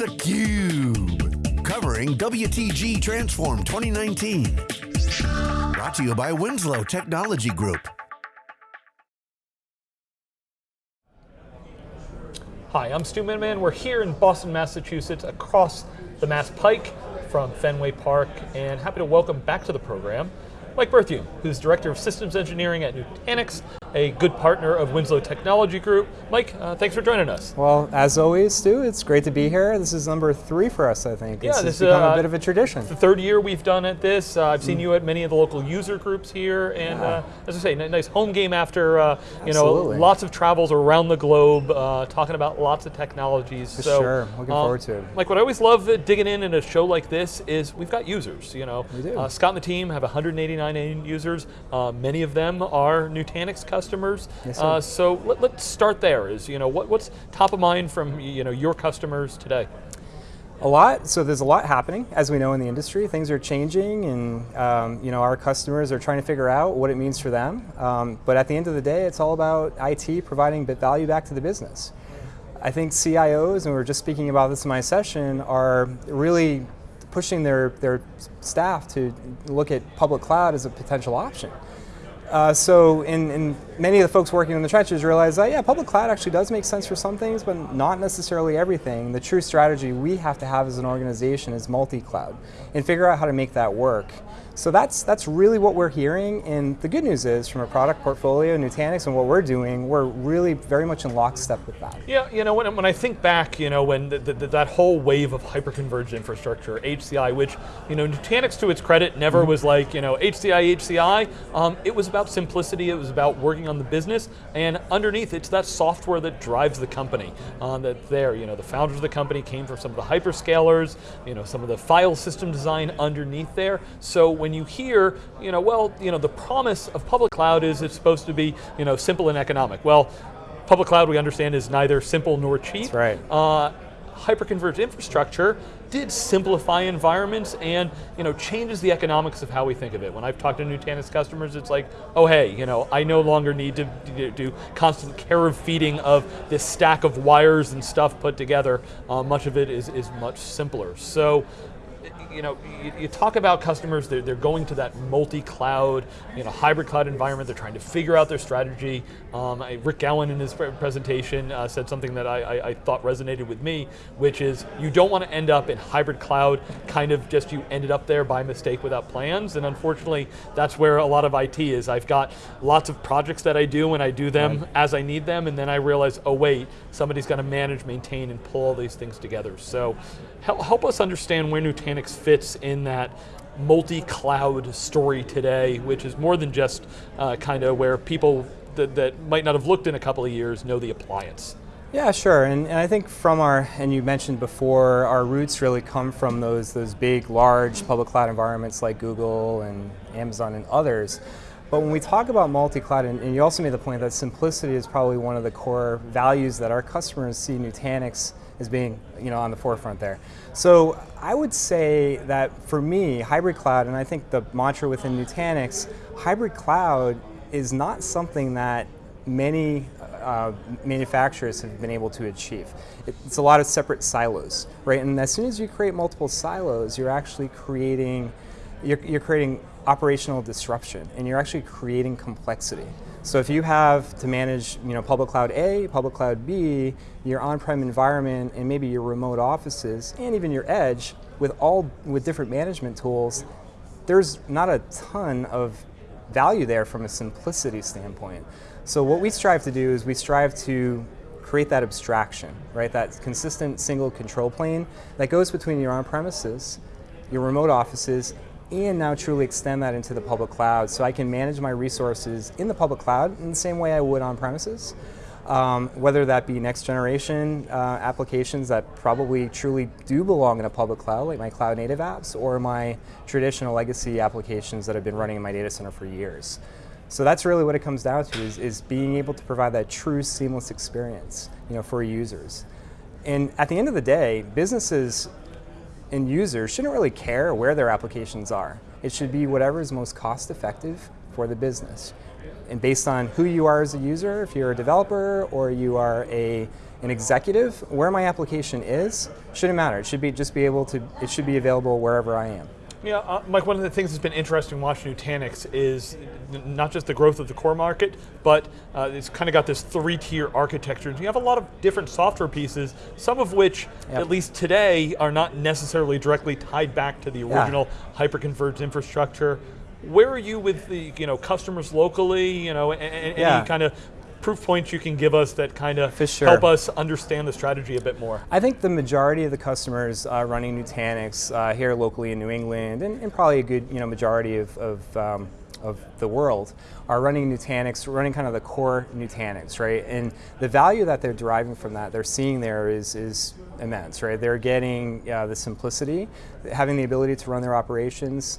theCUBE, covering WTG Transform 2019. Brought to you by Winslow Technology Group. Hi, I'm Stu Miniman. We're here in Boston, Massachusetts, across the Mass Pike from Fenway Park, and happy to welcome back to the program Mike Berthiaume, who's Director of Systems Engineering at Nutanix, a good partner of Winslow Technology Group. Mike, uh, thanks for joining us. Well, as always, Stu, it's great to be here. This is number three for us, I think. Yeah, this this has become uh, a bit of a tradition. The third year we've done at this. Uh, I've seen mm. you at many of the local user groups here, and uh, as I say, nice home game after uh, you know lots of travels around the globe, uh, talking about lots of technologies. For so, sure, looking um, forward to it. Like what I always love digging in in a show like this is we've got users. You know, we do. Scott and the team have 189 end users. many of them are Nutanix customers. Yes, uh, so let, us start there. Is you know what, what's top of mind from you know your customers today? A lot. So there's a lot happening, as we know in the industry. Things are changing, and um, you know our customers are trying to figure out what it means for them. Um, but at the end of the day, it's all about IT providing value back to the business. I think CIOs, and we were just speaking about this in my session, are really pushing their, their staff to look at public cloud as a potential option. Uh, so in, in, many of the folks working in the trenches realize that, yeah, public cloud actually does make sense for some things, but not necessarily everything. The true strategy we have to have as an organization is multi-cloud and figure out how to make that work. So that's, that's really what we're hearing, and the good news is, from a product portfolio, Nutanix, and what we're doing, we're really very much in lockstep with that. Yeah, you know, when, when I think back, you know, when the, the, that whole wave of hyper-converged infrastructure, HCI, which, you know, Nutanix, to its credit, never mm -hmm. was like, you know, HCI, HCI, um, it was about simplicity, it was about working on the business, and underneath, it's that software that drives the company. Uh, that there, you know, the founders of the company came from some of the hyperscalers, you know, some of the file system design underneath there, so when when you hear, you know, well, you know, the promise of public cloud is it's supposed to be, you know, simple and economic. Well, public cloud we understand is neither simple nor cheap. That's right. Uh, hyperconverged infrastructure did simplify environments and you know changes the economics of how we think of it. When I've talked to Nutanix customers, it's like, oh hey, you know, I no longer need to do constant care of feeding of this stack of wires and stuff put together. Uh, much of it is, is much simpler. So you know, you, you, talk about customers, they're, they're going to that multi-cloud, you know, hybrid cloud environment, they're trying to figure out their strategy. Um, I, Rick Gowan in his presentation uh, said something that I, I, I, thought resonated with me, which is you don't want to end up in hybrid cloud, kind of just you ended up there by mistake without plans, and unfortunately, that's where a lot of IT is. I've got lots of projects that I do, and I do them right. as I need them, and then I realize, oh wait, somebody's got to manage, maintain, and pull all these things together. So help, help us understand where Nutanix fits in that multi-cloud story today, which is more than just uh, kind of where people that, that might not have looked in a couple of years know the appliance. Yeah, sure, and, and, I think from our, and you mentioned before, our roots really come from those, those big, large public cloud environments like Google and Amazon and others. But when we talk about multi-cloud, and, and you also made the point that simplicity is probably one of the core values that our customers see Nutanix as being you know, on the forefront there. So I would say that for me, hybrid cloud, and I think the mantra within Nutanix, hybrid cloud is not something that many uh, manufacturers have been able to achieve. It's a lot of separate silos, right? And as soon as you create multiple silos, you're actually creating, you're, you're creating operational disruption, and you're actually creating complexity. So if you have to manage you know, public cloud A, public cloud B, your on-prem environment, and maybe your remote offices, and even your edge, with all with different management tools, there's not a ton of value there from a simplicity standpoint. So what we strive to do is we strive to create that abstraction, right? That consistent single control plane that goes between your on-premises, your remote offices, and now truly extend that into the public cloud so I can manage my resources in the public cloud in the same way I would on premises. Um, whether that be next generation uh, applications that probably truly do belong in a public cloud, like my cloud native apps, or my traditional legacy applications that have been running in my data center for years. So that's really what it comes down to, is, is being able to provide that true seamless experience you know, for users. And at the end of the day, businesses and users shouldn't really care where their applications are. It should be whatever is most cost effective for the business. And based on who you are as a user, if you're a developer or you are a an executive, where my application is, shouldn't matter. It should be just be able to, it should be available wherever I am. Yeah, uh, Mike, one of the things that's been interesting watching Nutanix is not just the growth of the core market, but uh, it's kind of got this three-tier architecture. And you have a lot of different software pieces, some of which, Yep. at least today, are not necessarily directly tied back to the Yeah. original hyper-converged infrastructure. Where are you with the you know customers locally? You know, a- a- Yeah. any kind of proof points you can give us that kind of sure. help us understand the strategy a bit more? I think the majority of the customers uh, running Nutanix uh, here locally in New England, and, and probably a good you know majority of, of, um, of the world, are running Nutanix, running kind of the core Nutanix, right? And the value that they're deriving from that, they're seeing there is is immense, right? They're getting uh, the simplicity, having the ability to run their operations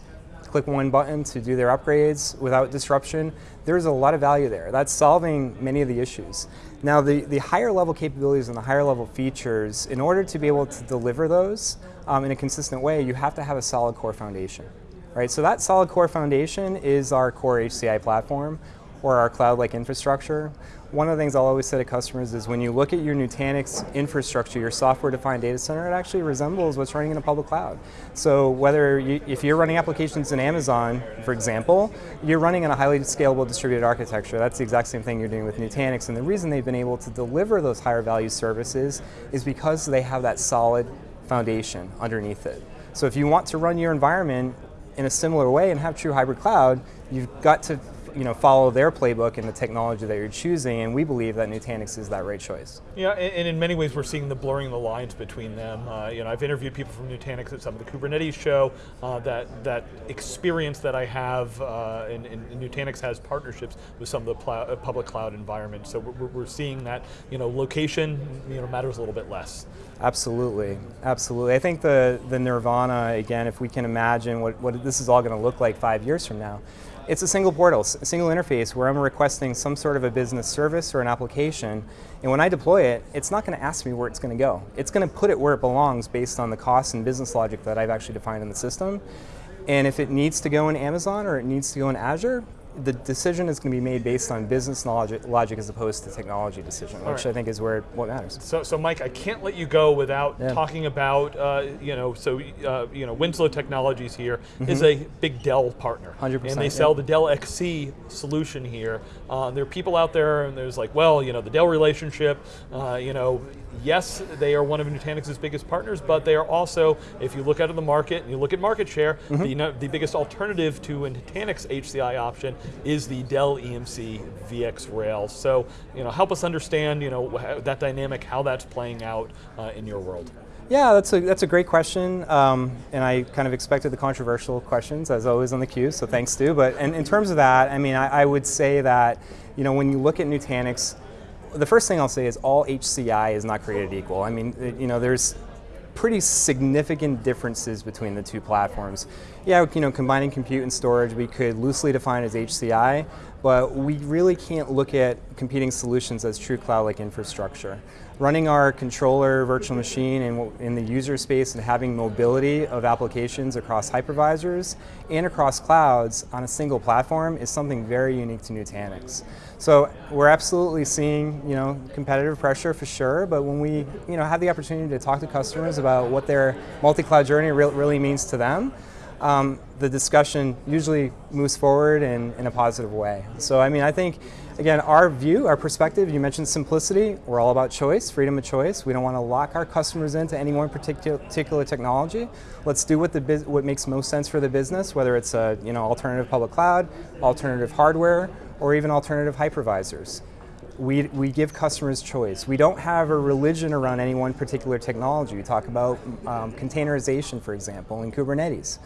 click one button to do their upgrades without disruption. There's a lot of value there. That's solving many of the issues. Now, the, the higher level capabilities and the higher level features, in order to be able to deliver those um, in a consistent way, you have to have a solid core foundation. Right? So that solid core foundation is our core HCI platform or our cloud-like infrastructure. One of the things I'll always say to customers is when you look at your Nutanix infrastructure, your software-defined data center, it actually resembles what's running in a public cloud. So whether you, if you're running applications in Amazon, for example, you're running on a highly scalable distributed architecture. That's the exact same thing you're doing with Nutanix. And the reason they've been able to deliver those higher value services is because they have that solid foundation underneath it. So if you want to run your environment in a similar way and have true hybrid cloud, you've got to you know, follow their playbook and the technology that you're choosing, and we believe that Nutanix is that right choice. Yeah, and, and in many ways we're seeing the blurring of the lines between them. Uh, you know, I've interviewed people from Nutanix at some of the Kubernetes show. Uh, that that experience that I have, uh, and, and Nutanix has partnerships with some of the uh, public cloud environments. So we're, we're seeing that you know location you know matters a little bit less. Absolutely, absolutely. I think the, the nirvana, again, if we can imagine what, what this is all going to look like five years from now, it's a single portal, a single interface where I'm requesting some sort of a business service or an application, and when I deploy it, it's not going to ask me where it's going to go. It's going to put it where it belongs based on the cost and business logic that I've actually defined in the system. And if it needs to go in Amazon or it needs to go in Azure, the decision is going to be made based on business logic, logic as opposed to technology decision, which right. I think is where what matters. So, so Mike, I can't let you go without Yeah. talking about, uh, you know, so uh, you know, Winslow Technologies here is a big Dell partner, 100%, and they yeah. sell the Dell XC solution here. Uh, there are people out there, and there's like, well, you know, the Dell relationship, uh, you know. Yes, they are one of Nutanix's biggest partners, but they are also, if you look out of the market and you look at market share, Mm-hmm. the, you the biggest alternative to a Nutanix HCI option is the Dell EMC VX Rails. So, you know, help us understand, you know, that dynamic, how that's playing out uh, in your world. Yeah, that's a, that's a great question, um, and I kind of expected the controversial questions, as always on the Cube, so thanks, Stu. But in, in terms of that, I mean, I, I would say that, you know, when you look at Nutanix, the first thing I'll say is all HCI is not created equal. I mean, you know, there's pretty significant differences between the two platforms. Yeah, you know, combining compute and storage, we could loosely define as HCI, but we really can't look at competing solutions as true cloud-like infrastructure. Running our controller virtual machine in, in the user space and having mobility of applications across hypervisors and across clouds on a single platform is something very unique to Nutanix. So we're absolutely seeing, you know, competitive pressure for sure. But when we, you know, have the opportunity to talk to customers about what their multi-cloud journey re- really means to them, um, the discussion usually moves forward in, in a positive way. So I mean, I think, again, our view, our perspective. You mentioned simplicity. We're all about choice, freedom of choice. We don't want to lock our customers into any one particular, particular technology. Let's do what the what makes most sense for the business, whether it's a you know alternative public cloud, alternative hardware, or even alternative hypervisors. We, we give customers choice. We don't have a religion around any one particular technology. We talk about um, containerization, for example, in Kubernetes.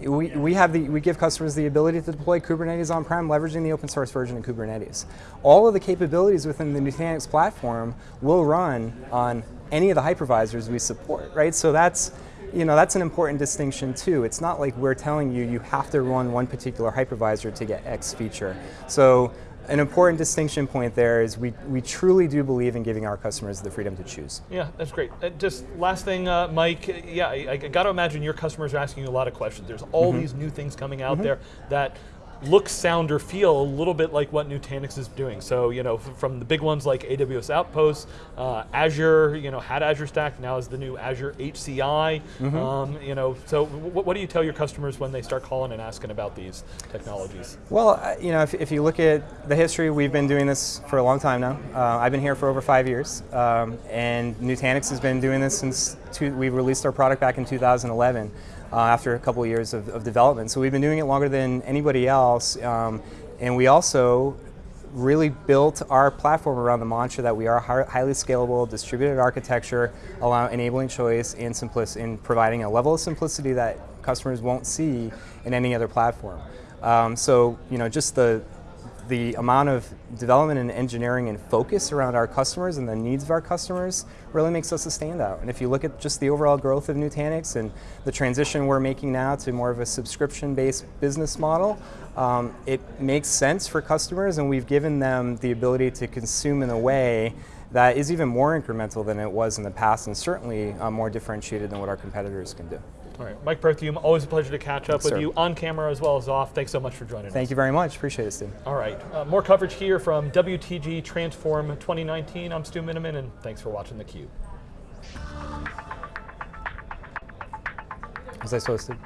We, we, have the, we give customers the ability to deploy Kubernetes on-prem, leveraging the open source version of Kubernetes. All of the capabilities within the Nutanix platform will run on any of the hypervisors we support, right? So that's, you know, that's an important distinction too. It's not like we're telling you you have to run one particular hypervisor to get X feature. So an important distinction point there is we, we truly do believe in giving our customers the freedom to choose. Yeah, that's great. Uh, just last thing, uh, Mike. Yeah, I, I got to imagine your customers are asking you a lot of questions. There's all these new things coming out there that look, sound, or feel a little bit like what Nutanix is doing. So, you know, from the big ones like AWS Outposts, uh, Azure, you know, had Azure Stack, now is the new Azure HCI. Mm-hmm. Um, you know, so what do you tell your customers when they start calling and asking about these technologies? Well, uh, you know, if, if you look at the history, we've been doing this for a long time now. Uh, I've been here for over five years, um, and Nutanix has been doing this since two, we released our product back in 2011 uh, after a couple of years of, of, development. So we've been doing it longer than anybody else, um, and we also really built our platform around the mantra that we are highly scalable, distributed architecture, allow enabling choice and simplicity, in providing a level of simplicity that customers won't see in any other platform. Um, so you know, just the the amount of development and engineering and focus around our customers and the needs of our customers really makes us a standout. And if you look at just the overall growth of Nutanix and the transition we're making now to more of a subscription-based business model, um, it makes sense for customers and we've given them the ability to consume in a way that is even more incremental than it was in the past and certainly uh, more differentiated than what our competitors can do. All right, Mike Berthiaume, always a pleasure to catch up yes, with sir. you on camera as well as off. Thanks so much for joining Thank us. Thank you very much. Appreciate it, Steve. All right, uh, more coverage here from WTG Transform 2019. I'm Stu Miniman, and thanks for watching theCUBE. Was I supposed to?